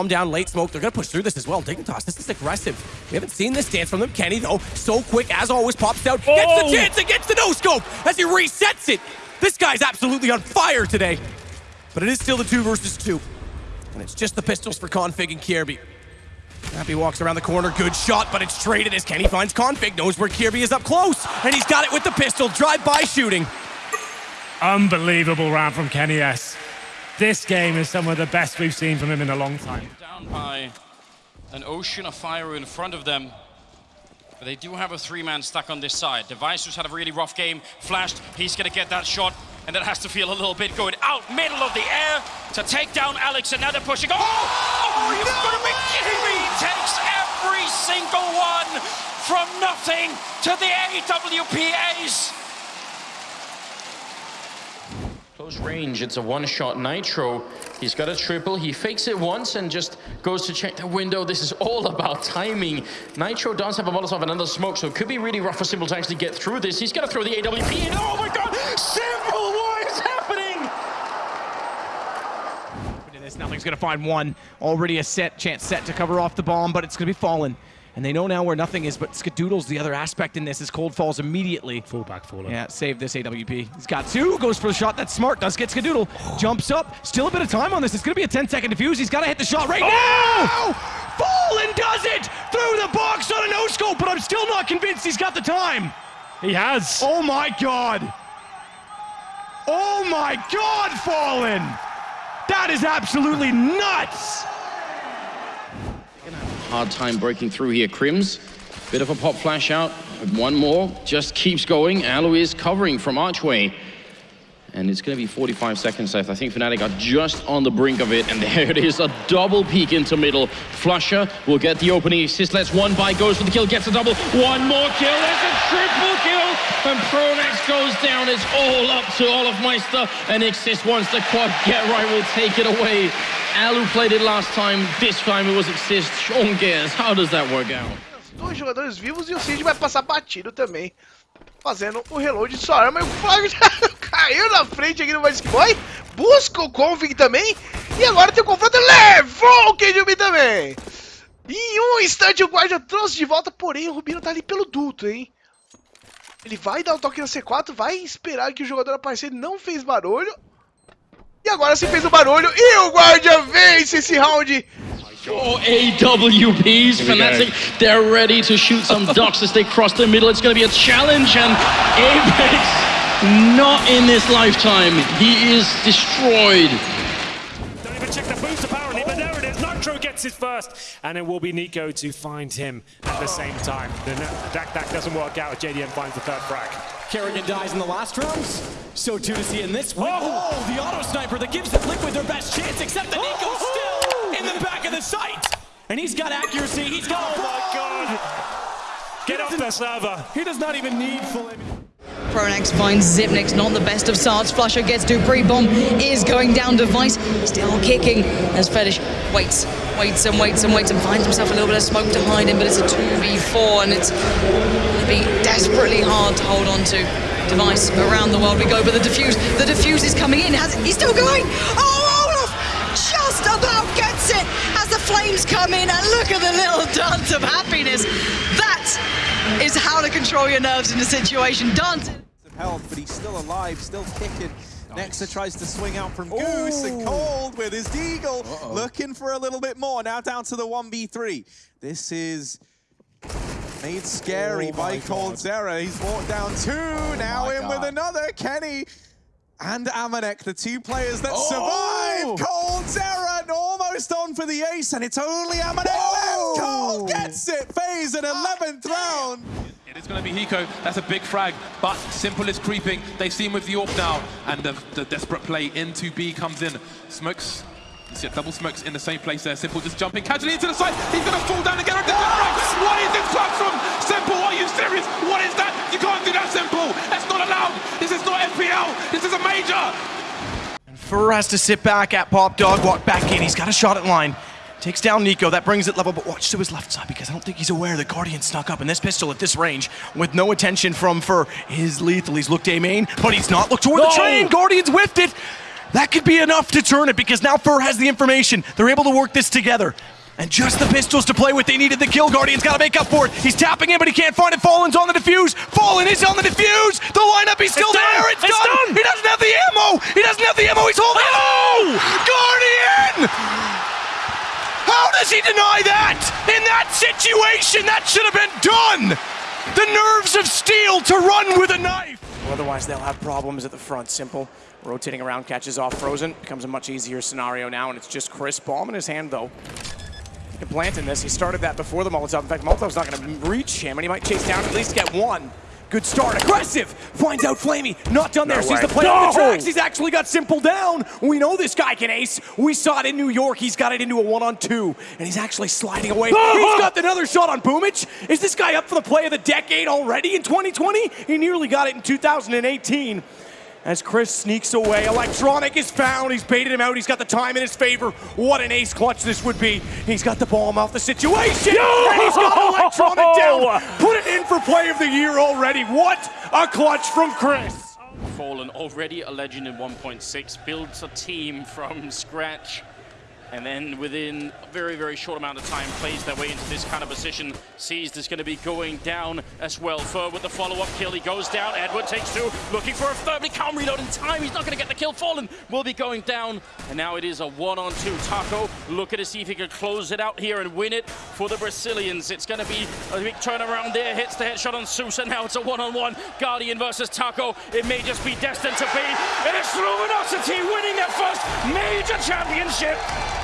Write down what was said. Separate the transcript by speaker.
Speaker 1: bomb down, late smoke. They're going to push through this as well. Dignitas, this is aggressive. We haven't seen this dance from them. Kenny, though, so quick, as always, pops out, gets
Speaker 2: Oh!
Speaker 1: the chance against the no-scope as he resets it. This guy's absolutely on fire today. But it is still the two versus two. And it's just the pistols for Config and Kjaerbye. Happy walks around the corner, good shot, but it's traded as Kenny finds Config, knows where Kjaerbye is up close, and he's got it with the pistol, drive-by shooting.
Speaker 2: Unbelievable round from Kenny S. This game is some of the best we've seen from him in a long time.
Speaker 3: down by an ocean of fire in front of them. But they do have a three-man stack on this side. Device who's had a really rough game, flashed, he's gonna get that shot, and that has to feel a little bit going out middle of the air to take down Alex, and now they're pushing. Oh, oh you've got to be kidding me! He takes every single one from nothing to the AWPAs. Close range, it's a one-shot Nitro. He's got a triple, he fakes it once and just goes to check the window. This is all about timing. Nitro does have a Molotov and another smoke, so it could be really rough for Simple to actually get through this. He's gonna throw the AWP in. Oh my god! Simple, what is happening?
Speaker 1: Nothing's gonna find one. Already a set chance set to cover off the bomb, but it's gonna be fallen. And they know now where nothing is, but Skadoodle's the other aspect in this is Cold falls immediately.
Speaker 2: Full back.
Speaker 1: Yeah, save this AWP. He's got two, goes for the shot. That's smart. Does get Skadoodle. Jumps up. Still a bit of time on this. It's going to be a 10 second defuse. He's got to hit the shot right oh! now. Fallen does it through the box on a no scope, but I'm still not convinced he's got the time.
Speaker 2: He has.
Speaker 1: Oh my god. Oh my god, Fallen. That is absolutely nuts.
Speaker 3: Hard time breaking through here. KRiMZ, bit of a pop flash out. One more, just keeps going. Alois covering from Archway. And it's going to be 45 seconds left. I think Fnatic are just on the brink of it. And there it is, a double peek into middle. flusha will get the opening assist. Let's one by, goes for the kill, gets a double. One more kill, there's a triple kill. And Pronax goes down. It's all up to olofmeister. And Xizt wants the quad. GeT_RiGhT, will take it away. Alu played it last time. This time it was Exist. Sean Gears, how does that work out?
Speaker 4: Dois jogadores vivos e o Cid vai passar batido também. Fazendo o reload de sua arma e o Flávio já caiu na frente aqui no Magic Boy. Busca o Config também. E agora tem o confronto. Levou o KDB também. Em um instante o guarda trouxe de volta, porém o Rubino tá ali pelo duto, hein? Ele vai dar o toque na C4, vai esperar que o jogador aparecer, não fez barulho. E agora sim fez o barulho e o guarda vence esse round.
Speaker 3: Four AWPs, Fnatic, they're ready to shoot some ducks as they cross the middle. It's going to be a challenge, and Apex, not in this lifetime. He is destroyed.
Speaker 2: Nitro gets his first, and it will be Nico to find him at the same time. The Dak Dak doesn't work out. JDM finds the third frag.
Speaker 1: Kerrigan dies in the last rounds. So too to see in this one.
Speaker 2: Oh!
Speaker 1: Oh, the auto sniper that gives the Liquid their best chance, except that Nico's oh! still in the back of the sight. And he's got accuracy. He's got.
Speaker 2: Oh my god! Get off the server.
Speaker 1: He does not even need full.
Speaker 5: Pronax finds Xyp9x, not the best of starts. flusha gets dupreeh. Bomb is going down device. Still kicking as Fetish waits, waits and waits and waits and finds himself a little bit of smoke to hide in, but it's a 2v4 and it's going to be desperately hard to hold on to. Device around the world we go, but the defuse, the defuse is coming in. Has, he's still going. Oh, just about gets it as the flames come in and look at the little dance of happiness. That is how to control your nerves in a situation. Dancing.
Speaker 6: of health, but he's still alive, still kicking. Nexa tries to swing out from Goose and Cold with his Deagle, looking for a little bit more. Now down to the 1v3. This is made scary
Speaker 7: Oh
Speaker 6: by Cold
Speaker 7: God.
Speaker 6: Zera. He's walked down two, now
Speaker 7: my
Speaker 6: in with another. Kenny and Amanek, the two players that
Speaker 7: Oh!
Speaker 6: survive. Cold Zera almost on for the ace, and it's only Amanek
Speaker 7: Oh!
Speaker 6: left. Cold gets it. FaZe in 11th round.
Speaker 8: That's a big frag, but Simple is creeping. They see him with the AWP now, and the, the desperate play into B comes in. Smokes. See double smokes in the same place there. Simple just jumping casually into the side. He's going to fall down again. What is this clutch from Simple? Are you serious? What is that? You can't do that, Simple. That's not allowed. This is not FPL. This is a major.
Speaker 1: fer has to sit back at Pop Dog, walk back in. He's got a shot at line. Takes down Nico. That brings it level, but watch to his left side because I don't think he's aware the Guardian snuck up. And this pistol at this range, with no attention from fer, is lethal. He's looked A main, but he's not looked toward the train. Guardian's whiffed it. That could be enough to turn it because now fer has the information. They're able to work this together. And just the pistols to play with. They needed the kill. Guardian's got to make up for it. He's tapping in, but he can't find it. Fallen's on the defuse. Fallen is on the defuse. The lineup, he's still
Speaker 2: It's done.
Speaker 1: there. It's,
Speaker 2: It's
Speaker 1: done.
Speaker 2: done.
Speaker 1: He doesn't have the ammo. He doesn't have the ammo. He's holding
Speaker 2: Oh!
Speaker 1: it. Guardian! How does he deny that? In that situation, that should have been done. The nerves of steel to run with a knife. Otherwise, they'll have problems at the front. Simple. Rotating around, catches off Frozen. Becomes a much easier scenario now, and it's just Chris. Bomb in his hand, though. He can plant in this. He started that before the Molotov. In fact, Molotov's not going to reach him, and he might chase down at least get one. Good start. Aggressive. Finds out flamie. Not done there. Sees the play on the tracks. He's actually got Simple down. We know this guy can ace. We saw it in New York. He's got it into a one-on-two, and he's actually sliding away. He's got another shot on Boomich. Is this guy up for the play of the decade already in 2020? He nearly got it in 2018. As Chris sneaks away, Electronic is found. He's baited him out. He's got the time in his favor. What an ace clutch this would be. He's got the bomb off the situation. And he's got Electronic down. Put for play of the year already. What a clutch from Chris.
Speaker 3: Fallen, already a legend in 1.6, builds a team from scratch, and then within a very, very short amount of time plays their way into this kind of position. Sees is going to be going down as well. fer with the follow-up kill, he goes down. Edward takes two, looking for a third, he can't reload in time. He's not going to get the kill. Fallen will be going down, and now it is a one-on-two. Taco looking to see if he can close it out here and win it for the Brazilians. It's going to be a big turnaround there. Hits the headshot on Sousa. Now it's a one-on-one. Guardian versus Taco. It may just be destined to be. It is Luminosity winning their first major championship.